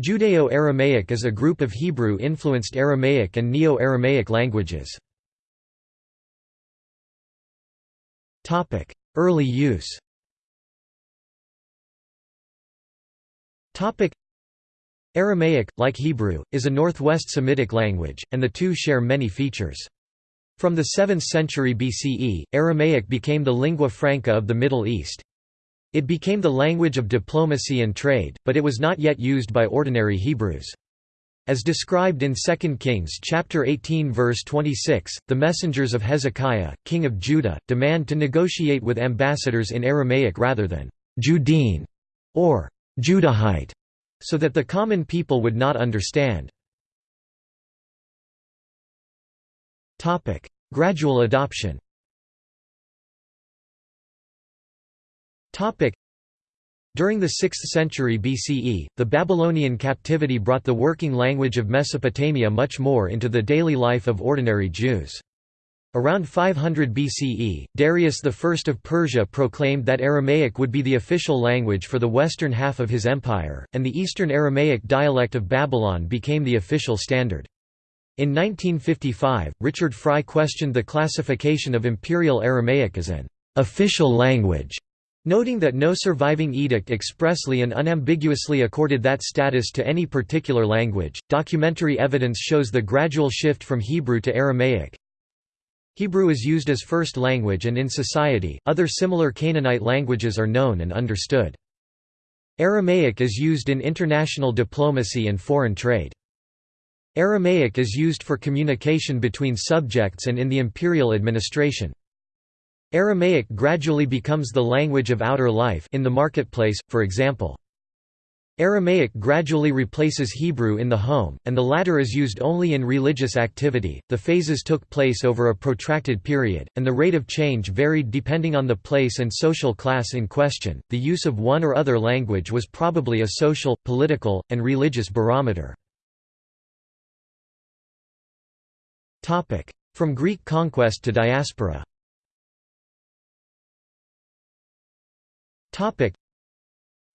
Judeo-Aramaic is a group of Hebrew-influenced Aramaic and Neo-Aramaic languages. Early use Aramaic, like Hebrew, is a northwest Semitic language, and the two share many features. From the 7th century BCE, Aramaic became the lingua franca of the Middle East. It became the language of diplomacy and trade, but it was not yet used by ordinary Hebrews. As described in 2 Kings chapter 18 verse 26, the messengers of Hezekiah, king of Judah, demand to negotiate with ambassadors in Aramaic rather than Judean or Judahite, so that the common people would not understand. Gradual adoption During the 6th century BCE, the Babylonian captivity brought the working language of Mesopotamia much more into the daily life of ordinary Jews. Around 500 BCE, Darius I of Persia proclaimed that Aramaic would be the official language for the western half of his empire, and the Eastern Aramaic dialect of Babylon became the official standard. In 1955, Richard Frye questioned the classification of Imperial Aramaic as an official language Noting that no surviving edict expressly and unambiguously accorded that status to any particular language, documentary evidence shows the gradual shift from Hebrew to Aramaic. Hebrew is used as first language and in society, other similar Canaanite languages are known and understood. Aramaic is used in international diplomacy and foreign trade. Aramaic is used for communication between subjects and in the imperial administration. Aramaic gradually becomes the language of outer life in the marketplace, for example. Aramaic gradually replaces Hebrew in the home, and the latter is used only in religious activity. The phases took place over a protracted period, and the rate of change varied depending on the place and social class in question. The use of one or other language was probably a social, political, and religious barometer. From Greek conquest to diaspora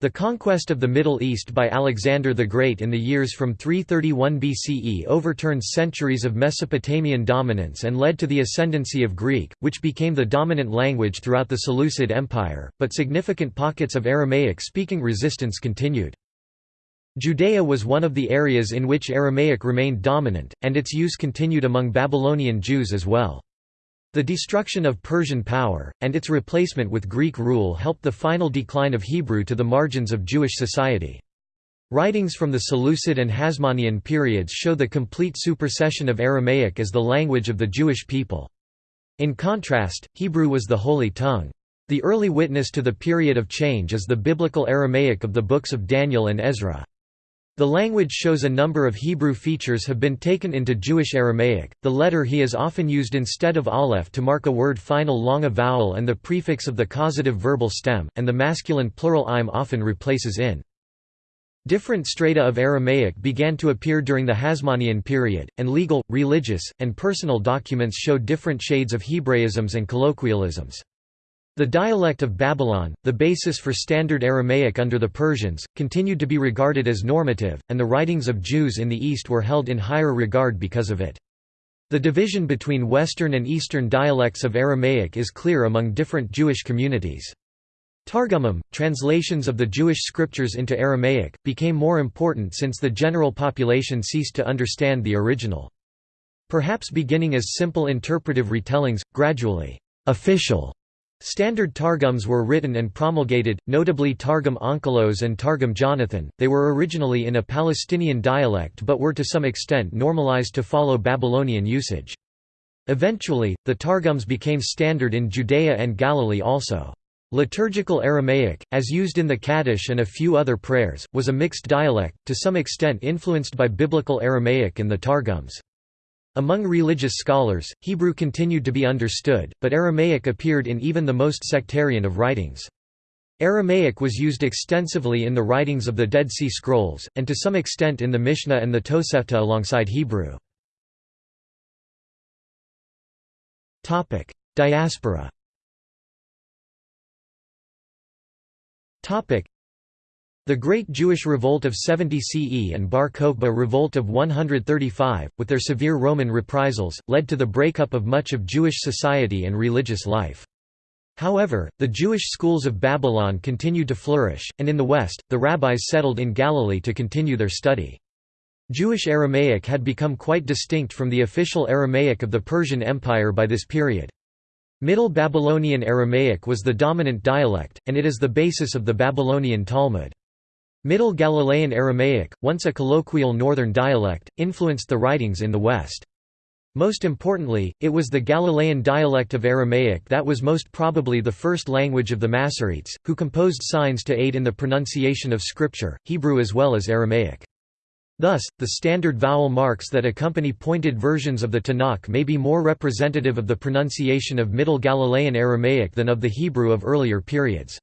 The conquest of the Middle East by Alexander the Great in the years from 331 BCE overturned centuries of Mesopotamian dominance and led to the ascendancy of Greek, which became the dominant language throughout the Seleucid Empire, but significant pockets of Aramaic-speaking resistance continued. Judea was one of the areas in which Aramaic remained dominant, and its use continued among Babylonian Jews as well. The destruction of Persian power, and its replacement with Greek rule helped the final decline of Hebrew to the margins of Jewish society. Writings from the Seleucid and Hasmonean periods show the complete supersession of Aramaic as the language of the Jewish people. In contrast, Hebrew was the holy tongue. The early witness to the period of change is the biblical Aramaic of the books of Daniel and Ezra. The language shows a number of Hebrew features have been taken into Jewish Aramaic. The letter he is often used instead of aleph to mark a word final long a vowel and the prefix of the causative verbal stem, and the masculine plural im often replaces in. Different strata of Aramaic began to appear during the Hasmonean period, and legal, religious, and personal documents show different shades of Hebraisms and colloquialisms. The dialect of Babylon, the basis for Standard Aramaic under the Persians, continued to be regarded as normative, and the writings of Jews in the East were held in higher regard because of it. The division between Western and Eastern dialects of Aramaic is clear among different Jewish communities. Targumim, translations of the Jewish scriptures into Aramaic, became more important since the general population ceased to understand the original. Perhaps beginning as simple interpretive retellings, gradually, official Standard Targums were written and promulgated, notably Targum Onkelos and Targum Jonathan. They were originally in a Palestinian dialect but were to some extent normalized to follow Babylonian usage. Eventually, the Targums became standard in Judea and Galilee also. Liturgical Aramaic, as used in the Kaddish and a few other prayers, was a mixed dialect, to some extent influenced by Biblical Aramaic and the Targums. Among religious scholars, Hebrew continued to be understood, but Aramaic appeared in even the most sectarian of writings. Aramaic was used extensively in the writings of the Dead Sea Scrolls, and to some extent in the Mishnah and the Tosefta alongside Hebrew. Diaspora The Great Jewish Revolt of 70 CE and Bar Kokhba Revolt of 135, with their severe Roman reprisals, led to the breakup of much of Jewish society and religious life. However, the Jewish schools of Babylon continued to flourish, and in the West, the rabbis settled in Galilee to continue their study. Jewish Aramaic had become quite distinct from the official Aramaic of the Persian Empire by this period. Middle Babylonian Aramaic was the dominant dialect, and it is the basis of the Babylonian Talmud. Middle Galilean Aramaic, once a colloquial northern dialect, influenced the writings in the West. Most importantly, it was the Galilean dialect of Aramaic that was most probably the first language of the Masoretes, who composed signs to aid in the pronunciation of Scripture, Hebrew as well as Aramaic. Thus, the standard vowel marks that accompany pointed versions of the Tanakh may be more representative of the pronunciation of Middle Galilean Aramaic than of the Hebrew of earlier periods.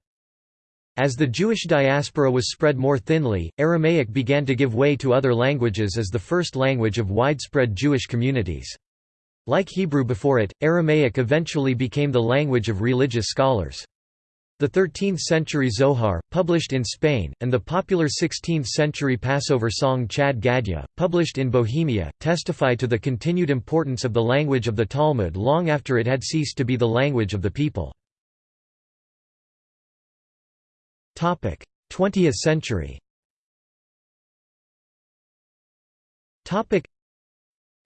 As the Jewish diaspora was spread more thinly, Aramaic began to give way to other languages as the first language of widespread Jewish communities. Like Hebrew before it, Aramaic eventually became the language of religious scholars. The 13th-century Zohar, published in Spain, and the popular 16th-century Passover song Chad Gadya, published in Bohemia, testify to the continued importance of the language of the Talmud long after it had ceased to be the language of the people. 20th century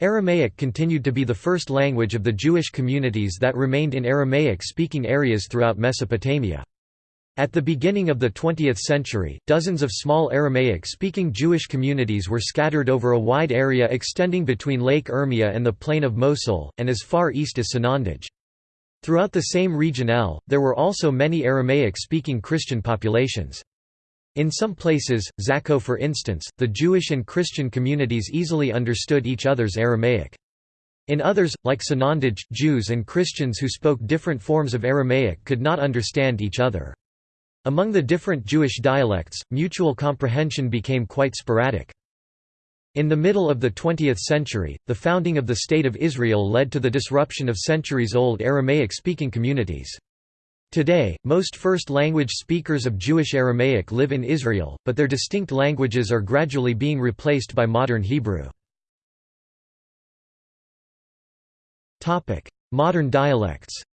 Aramaic continued to be the first language of the Jewish communities that remained in Aramaic-speaking areas throughout Mesopotamia. At the beginning of the 20th century, dozens of small Aramaic-speaking Jewish communities were scattered over a wide area extending between Lake Urmia and the plain of Mosul, and as far east as Sanandaj. Throughout the same region L, there were also many Aramaic-speaking Christian populations. In some places, Zakho for instance, the Jewish and Christian communities easily understood each other's Aramaic. In others, like Sanandaj, Jews and Christians who spoke different forms of Aramaic could not understand each other. Among the different Jewish dialects, mutual comprehension became quite sporadic. In the middle of the 20th century, the founding of the State of Israel led to the disruption of centuries-old Aramaic-speaking communities. Today, most first-language speakers of Jewish Aramaic live in Israel, but their distinct languages are gradually being replaced by modern Hebrew. Modern dialects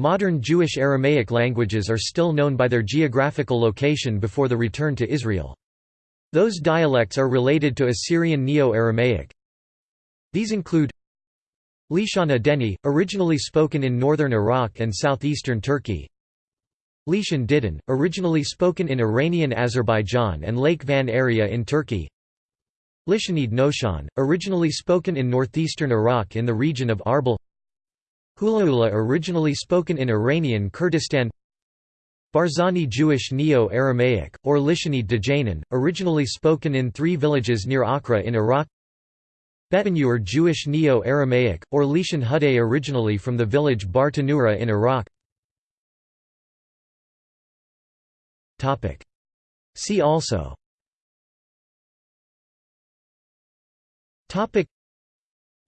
Modern Jewish Aramaic languages are still known by their geographical location before the return to Israel. Those dialects are related to Assyrian Neo-Aramaic. These include Lishana Deni, originally spoken in northern Iraq and southeastern Turkey Lishan Didan, originally spoken in Iranian Azerbaijan and Lake Van area in Turkey Lishanid Noshan, originally spoken in northeastern Iraq in the region of Arbil Hulaula originally spoken in Iranian Kurdistan. Barzani Jewish Neo-Aramaic, or Lishani Dajanan, originally spoken in three villages near Aqrah in Iraq. Betanur Jewish Neo-Aramaic, or Lishan Hudeh originally from the village Bartanura in Iraq. See also.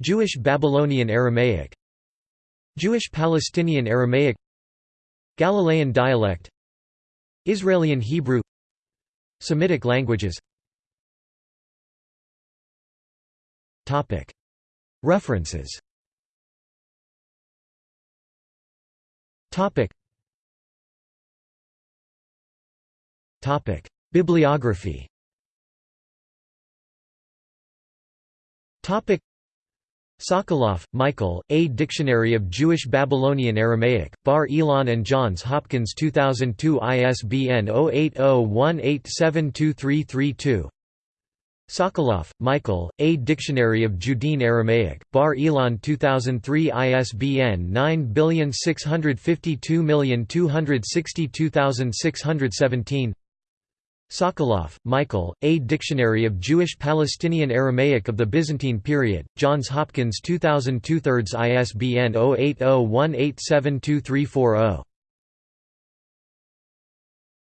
Jewish Babylonian Aramaic Jewish Palestinian Aramaic Galilean dialect Israelian Hebrew Semitic languages. References. Bibliography Sokoloff, Michael, A Dictionary of Jewish Babylonian Aramaic, Bar Ilan and Johns Hopkins 2002 ISBN 0801872332 Sokoloff, Michael, A Dictionary of Judean Aramaic, Bar Ilan 2003 ISBN 96522622617 Sokoloff, Michael, A Dictionary of Jewish Palestinian Aramaic of the Byzantine Period, Johns Hopkins 2002 ISBN 0801872340